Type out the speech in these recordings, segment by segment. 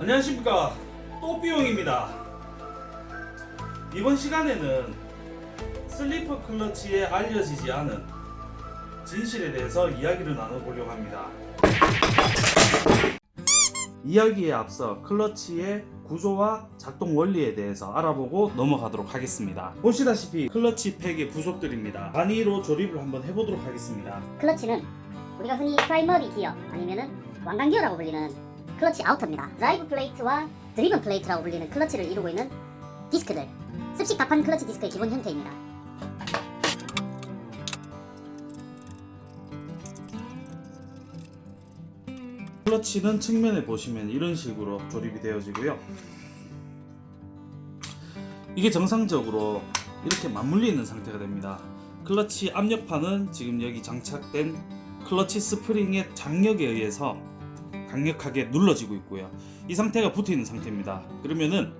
안녕하십니까. 또비용입니다. 이번 시간에는 슬리퍼 클러치에 알려지지 않은 진실에 대해서 이야기를 나눠보려고 합니다. 이야기에 앞서 클러치의 구조와 작동 원리에 대해서 알아보고 넘어가도록 하겠습니다. 보시다시피 클러치 팩의 부속들입니다. 단위로 조립을 한번 해보도록 하겠습니다. 클러치는 우리가 흔히 primary 기어 아니면은 왕관 기어라고 불리는 클러치 outer입니다. drive plate와 driven plate라고 불리는 클러치를 이루고 있는 디스크들 습식 다판 클러치 디스크의 기본 형태입니다. 클러치는 측면에 보시면 이런 식으로 조립이 되어지고요. 이게 정상적으로 이렇게 맞물려 있는 상태가 됩니다. 클러치 압력판은 지금 여기 장착된 클러치 스프링의 장력에 의해서 강력하게 눌러지고 있고요. 이 상태가 붙어 있는 상태입니다. 그러면은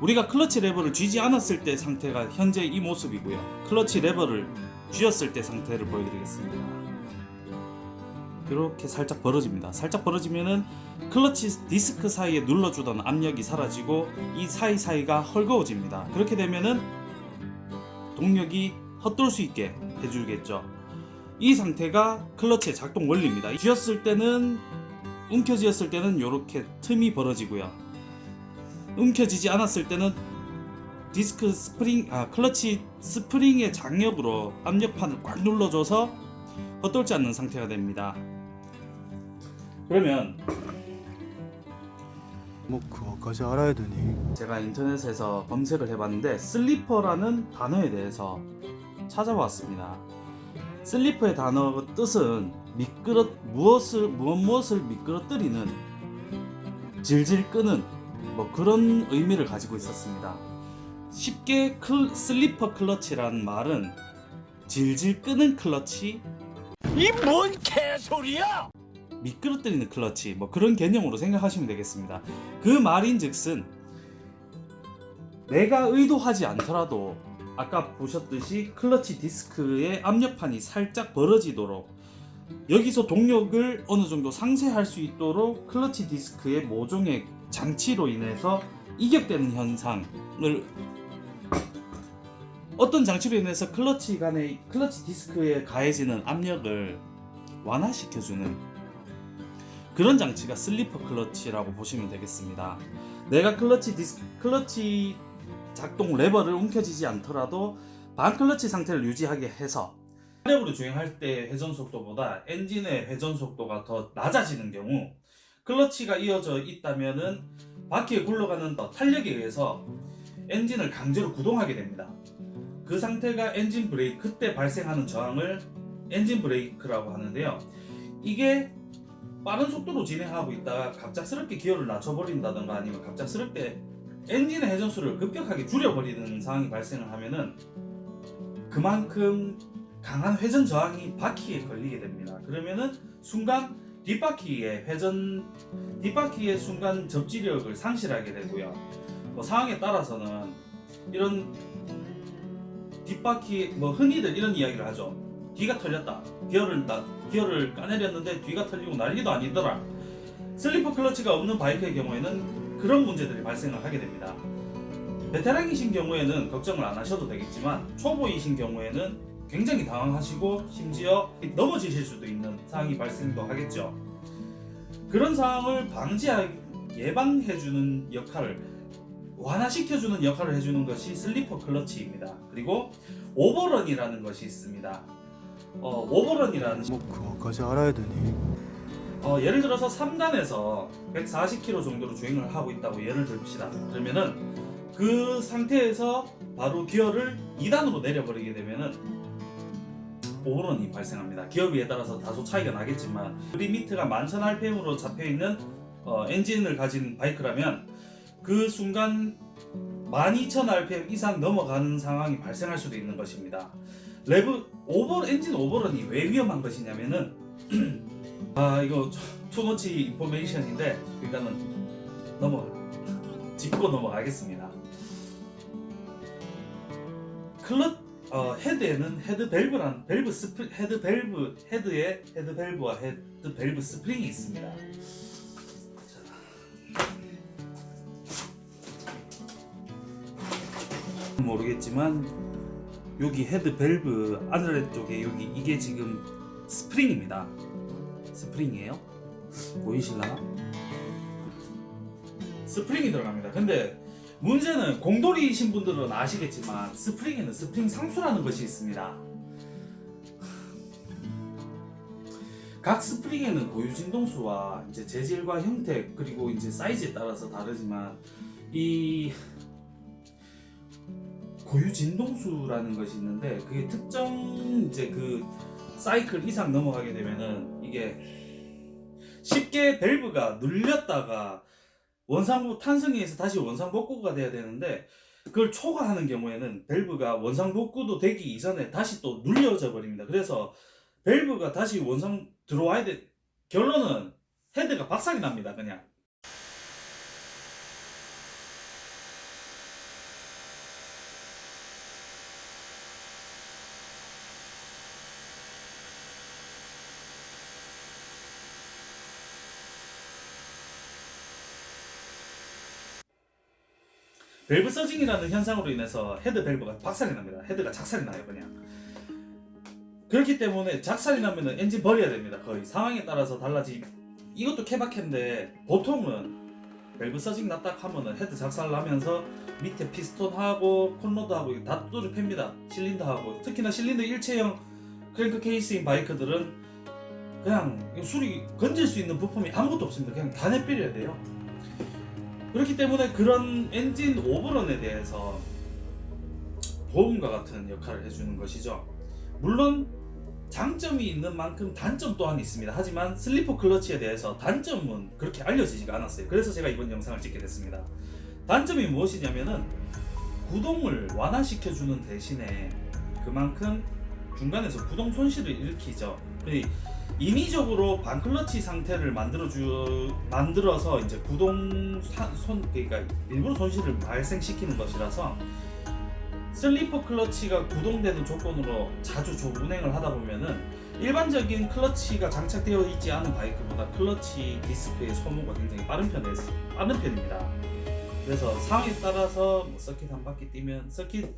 우리가 클러치 레버를 쥐지 않았을 때 상태가 현재 이 모습이고요. 클러치 레버를 쥐었을 때 상태를 보여드리겠습니다. 이렇게 살짝 벌어집니다. 살짝 벌어지면은 클러치 디스크 사이에 눌러주던 압력이 사라지고 이 사이사이가 헐거워집니다. 그렇게 되면은 동력이 헛돌 수 있게 해주겠죠. 이 상태가 클러치의 작동 원리입니다. 쥐었을 때는 움켜쥐었을 때는 이렇게 틈이 벌어지고요. 움켜쥐지 않았을 때는 디스크 스프링 아 클러치 스프링의 장력으로 압력판을 꽉 눌러줘서 헛돌지 않는 상태가 됩니다. 그러면 뭐 그거까지 알아야 되니? 제가 인터넷에서 검색을 해봤는데 슬리퍼라는 단어에 대해서 찾아봤습니다. 슬리퍼의 단어 뜻은 미끄러 무엇을 무엇 무엇을 미끄러뜨리는 질질 끄는 뭐 그런 의미를 가지고 있었습니다. 쉽게 클, 슬리퍼 클러치라는 말은 질질 끄는 클러치 이 뭔 개소리야! 미끄러뜨리는 클러치 뭐 그런 개념으로 생각하시면 되겠습니다. 그 말인즉슨 내가 의도하지 않더라도 아까 보셨듯이 클러치 디스크의 압력판이 살짝 벌어지도록 여기서 동력을 어느 정도 상쇄할 수 있도록 클러치 디스크의 모종의 장치로 인해서 이격되는 현상을 어떤 장치로 인해서 클러치 간의 클러치 디스크에 가해지는 압력을 완화시켜주는 그런 장치가 슬리퍼 클러치라고 보시면 되겠습니다. 내가 클러치 디스 클러치 작동 레버를 움켜쥐지 않더라도 반클러치 상태를 유지하게 해서 탄력으로 주행할 때 회전 속도보다 엔진의 회전 속도가 더 낮아지는 경우 클러치가 이어져 있다면은 바퀴에 굴러가는 더 탄력에 의해서 엔진을 강제로 구동하게 됩니다. 그 상태가 엔진 브레이크 그때 발생하는 저항을 엔진 브레이크라고 하는데요. 이게 빠른 속도로 진행하고 있다가 갑작스럽게 기어를 낮춰버린다던가 아니면 갑작스럽게 엔진의 회전수를 급격하게 줄여버리는 상황이 발생을 하면은 그만큼 강한 회전 저항이 바퀴에 걸리게 됩니다. 그러면은 순간 뒷바퀴의 회전 뒷바퀴의 순간 접지력을 상실하게 되고요. 뭐 상황에 따라서는 이런 뒷바퀴 뭐 흔히들 이런 이야기를 하죠. 뒤가 털렸다. 기어를 나, 기어를 까내렸는데 뒤가 털리고 난리도 아니더라. 슬리퍼 클러치가 없는 바이크의 경우에는 그런 문제들이 발생을 하게 됩니다. 베테랑이신 경우에는 걱정을 안 하셔도 되겠지만 초보이신 경우에는 굉장히 당황하시고 심지어 넘어지실 수도 있는 상황이 발생도 하겠죠. 그런 상황을 방지하 예방해주는 역할을 완화시켜주는 역할을 해주는 것이 슬리퍼 클러치입니다. 그리고 overrun이라는 것이 있습니다. 어, overrun이라는 뭐 그거까지 알아야 되니? 어, 예를 들어서 3단에서 140km 정도로 주행을 하고 있다고 예를 듭시다. 그러면은 그 상태에서 바로 기어를 2단으로 내려버리게 되면은 overrun이 발생합니다. 기어비에 따라서 다소 차이가 나겠지만 limit가 11,000rpm으로 잡혀있는 어, 엔진을 가진 바이크라면 그 순간 12,000rpm 이상 넘어가는 상황이 발생할 수도 있는 것입니다. rev over 엔진 overrun이 왜 위험한 것이냐면은 아 이거 too much information인데 일단은 넘어 짚고 넘어가겠습니다. 클럽 어, 헤드에는 헤드 밸브란 밸브 스프 헤드 밸브 헤드에 헤드 밸브와 헤드 밸브 스프링이 있습니다. 자. 모르겠지만 여기 헤드 밸브 아래 쪽에 여기 이게 지금 스프링입니다. 스프링이에요. 보이실라? 스프링이 들어갑니다. 근데 문제는 공돌이이신 분들은 아시겠지만 스프링에는 스프링 상수라는 것이 있습니다. 각 스프링에는 고유 진동수와 이제 재질과 형태 그리고 이제 사이즈에 따라서 다르지만 이 고유 진동수라는 것이 있는데 그게 특정 이제 그 사이클 이상 넘어가게 되면은 이게 쉽게 밸브가 눌렸다가 원상복 탄성기에서 다시 원상복구가 돼야 되는데 그걸 초과하는 경우에는 밸브가 원상복구도 되기 이전에 다시 또 눌려져 버립니다. 그래서 밸브가 다시 원상 들어와야 돼. 결론은 헤드가 박살이 납니다. 그냥. 밸브 surging이라는 현상으로 인해서 헤드 밸브가 박살이 납니다. 헤드가 작살이 나요, 그냥. 그렇기 때문에 작살이 나면 엔진 버려야 됩니다. 거의 상황에 따라서 달라지. 이것도 케바케인데 보통은 밸브 surging 났다 하면은 헤드 작살 나면서 밑에 피스톤하고 con rod하고 다 두드려 팹니다. 실린더하고 특히나 실린더 일체형 크랭크 케이스인 바이크들은 그냥 수리 건질 수 있는 부품이 아무것도 없습니다. 그냥 다 내버려야 돼요. 그렇기 때문에 그런 엔진 오버런에 대해서 보험과 같은 역할을 해주는 것이죠. 물론 장점이 있는 만큼 단점 또한 있습니다. 하지만 슬리퍼 클러치에 대해서 단점은 그렇게 알려지지가 않았어요. 그래서 제가 이번 영상을 찍게 됐습니다. 단점이 무엇이냐면은 구동을 완화시켜주는 대신에 그만큼 중간에서 구동 손실을 일으키죠. 그리고 인위적으로 반클러치 상태를 만들어주 만들어서 이제 구동 사- 손 그러니까 일부러 손실을 발생시키는 것이라서 슬리퍼 클러치가 구동되는 조건으로 자주 조 운행을 하다 보면은 일반적인 클러치가 장착되어 있지 않은 바이크보다 클러치 디스크의 소모가 굉장히 빠른 편에 빠른 편입니다. 그래서 상황에 따라서 뭐 서킷 한 바퀴 뛰면 서킷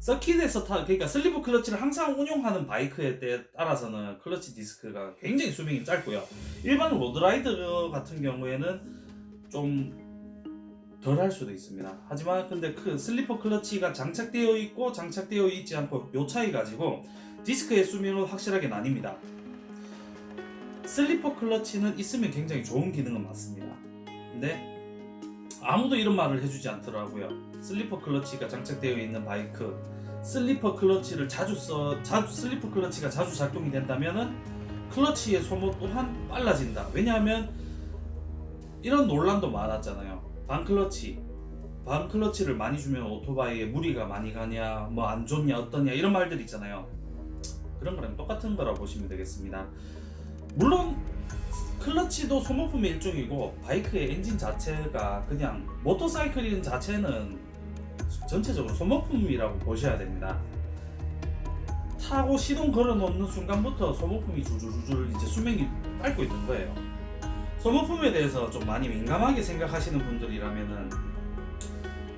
서킷에서 타 그러니까 슬리퍼 클러치를 항상 운용하는 바이크에 때 따라서는 클러치 디스크가 굉장히 수명이 짧고요. 일반 road rider 같은 경우에는 좀 덜 할 수도 있습니다. 하지만 근데 그 슬리퍼 클러치가 장착되어 있고 장착되어 있지 않고 요 차이 가지고 디스크의 수명은 확실하게 나뉩니다. 슬리퍼 클러치는 있으면 굉장히 좋은 기능은 맞습니다. 근데 아무도 이런 말을 해주지 않더라고요. 슬리퍼 클러치가 장착되어 있는 바이크, 슬리퍼 클러치를 자주 써, 자주 슬리퍼 클러치가 자주 작동이 된다면은 클러치의 소모 또한 빨라진다. 왜냐하면 이런 논란도 많았잖아요. 반클러치, 반클러치를 많이 주면 오토바이에 무리가 많이 가냐, 뭐 안 좋냐, 어떠냐 이런 말들 있잖아요. 그런 거랑 똑같은 거라고 보시면 되겠습니다. 물론 클러치도 소모품의 일종이고 바이크의 엔진 자체가 그냥 모터사이클인 자체는 전체적으로 소모품이라고 보셔야 됩니다. 타고 시동 걸어 놓는 순간부터 소모품이 줄줄줄 이제 수명이 닳고 있는 거예요. 소모품에 대해서 좀 많이 민감하게 생각하시는 분들이라면은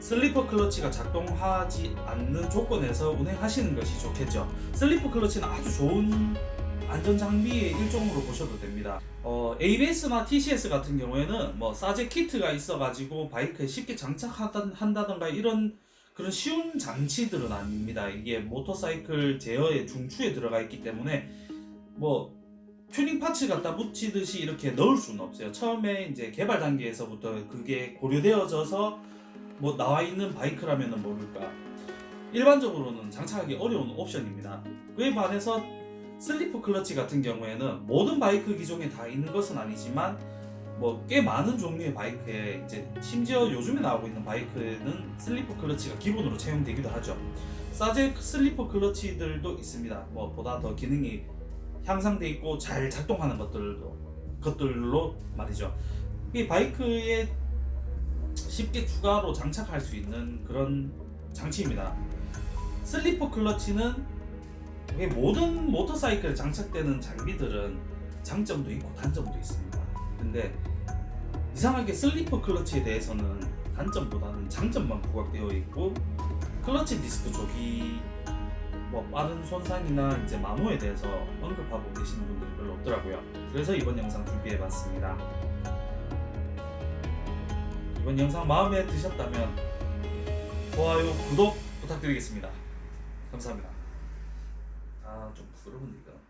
슬리퍼 클러치가 작동하지 않는 조건에서 운행하시는 것이 좋겠죠. 슬리퍼 클러치는 아주 좋은 안전 장비의 일종으로 보셔도 됩니다. 어, ABS나 TCS 같은 경우에는 뭐 사제 키트가 있어가지고 바이크에 쉽게 장착한다던가 이런 그런 쉬운 장치들은 아닙니다. 이게 모터사이클 제어의 중추에 들어가 있기 때문에 뭐 튜닝 parts 갖다 붙이듯이 이렇게 넣을 수는 없어요. 처음에 이제 개발 단계에서부터 그게 고려되어져서 뭐 나와 있는 바이크라면은 모를까. 일반적으로는 장착하기 어려운 옵션입니다. 그에 반해서 슬리퍼 클러치 같은 경우에는 모든 바이크 기종에 다 있는 것은 아니지만 뭐 꽤 많은 종류의 바이크에 이제 심지어 요즘에 나오고 있는 바이크에는 슬리퍼 클러치가 기본으로 채용되기도 하죠. 사제 슬리퍼 클러치들도 있습니다. 뭐 보다 더 기능이 향상돼 있고 잘 작동하는 것들도 것들로 말이죠. 이 바이크에 쉽게 추가로 장착할 수 있는 그런 장치입니다. 슬리퍼 클러치는 모든 모터사이클에 장착되는 장비들은 장점도 있고 단점도 있습니다. 근데 이상하게 슬리퍼 클러치에 대해서는 단점보다는 장점만 부각되어 있고 클러치 디스크 쪽이 뭐 빠른 손상이나 이제 마모에 대해서 언급하고 계시는 분들이 별로 없더라고요. 그래서 이번 영상 준비해봤습니다. 이번 영상 마음에 드셨다면 좋아요, 구독 부탁드리겠습니다. 감사합니다. 아좀 이거.